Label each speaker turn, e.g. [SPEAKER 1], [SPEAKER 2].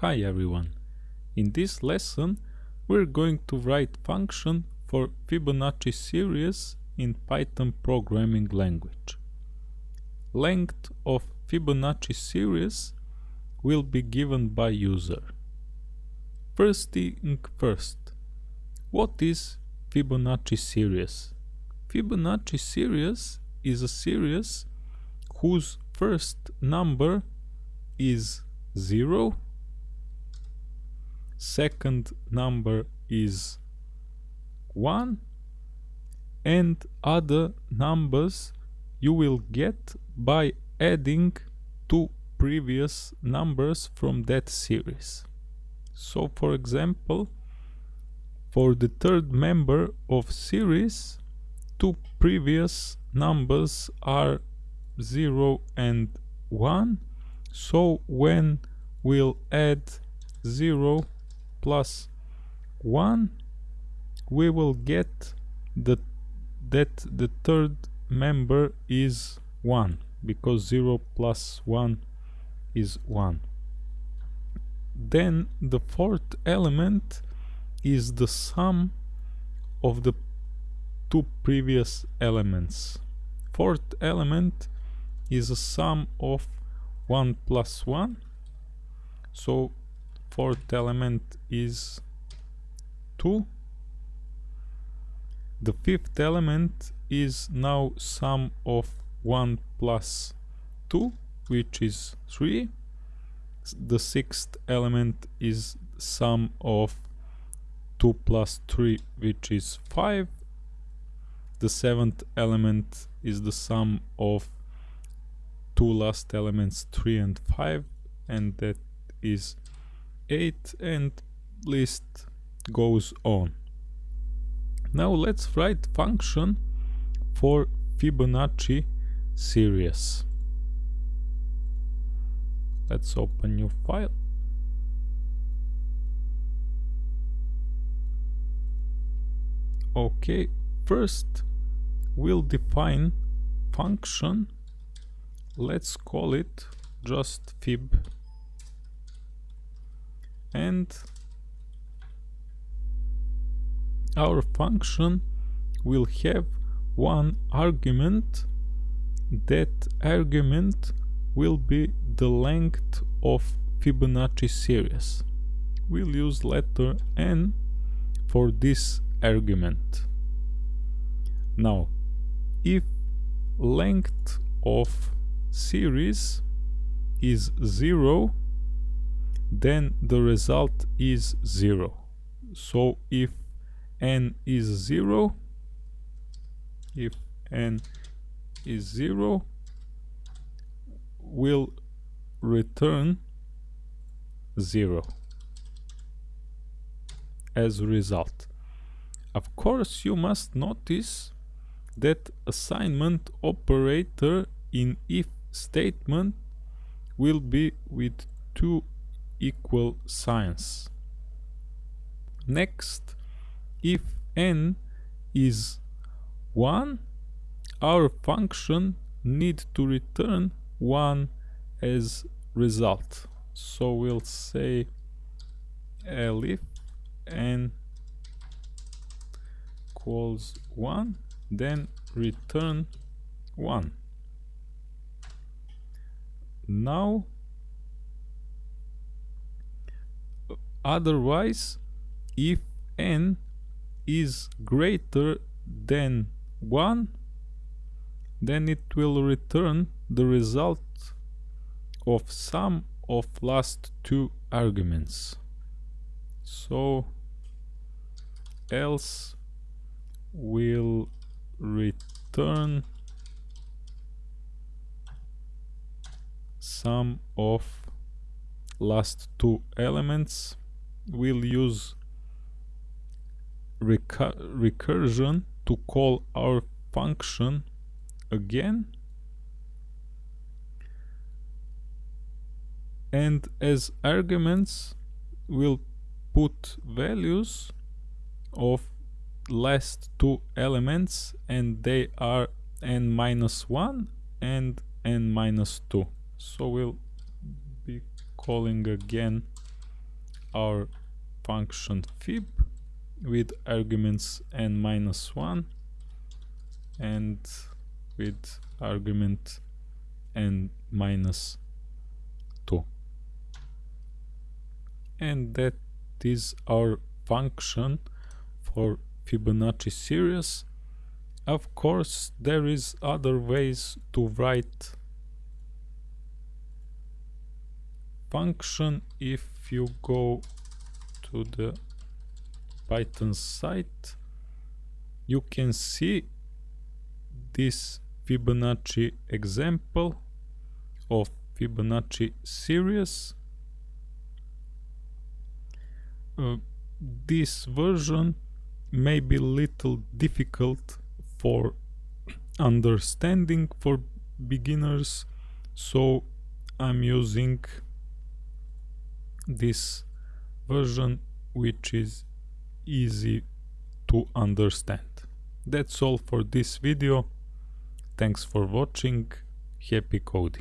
[SPEAKER 1] Hi everyone. In this lesson we're going to write function for Fibonacci series in Python programming language. Length of Fibonacci series will be given by user. First thing first, what is Fibonacci series? Fibonacci series is a series whose first number is 0 second number is 1 and other numbers you will get by adding two previous numbers from that series. So for example, for the third member of series, two previous numbers are 0 and 1. So when we'll add 0 plus 1 we will get the that the third member is 1 because 0 plus 1 is 1 then the fourth element is the sum of the two previous elements. Fourth element is a sum of 1 plus 1 so fourth element is 2 the fifth element is now sum of 1 plus 2 which is 3 the sixth element is sum of 2 plus 3 which is 5 the seventh element is the sum of two last elements 3 and 5 and that is 8 and list goes on. Now let's write function for Fibonacci series. Let's open new file. Okay, first we'll define function. Let's call it just fib and our function will have one argument that argument will be the length of Fibonacci series. We'll use letter n for this argument. Now, if length of series is 0 then the result is 0 so if n is 0 if n is 0 will return 0 as a result. Of course you must notice that assignment operator in if statement will be with two equal signs. Next, if n is 1, our function need to return 1 as result. So we'll say elif n equals 1, then return 1. Now otherwise if n is greater than 1 then it will return the result of sum of last two arguments. So else will return sum of last two elements we'll use recur recursion to call our function again. And as arguments we'll put values of last two elements and they are n minus 1 and n minus 2 so we'll be calling again our function fib with arguments n minus 1 and with argument n minus 2 and that is our function for Fibonacci series. Of course there is other ways to write function if you go to the python site you can see this Fibonacci example of Fibonacci series. Uh, this version may be a little difficult for understanding for beginners so I'm using this version which is easy to understand. That's all for this video. Thanks for watching. Happy coding.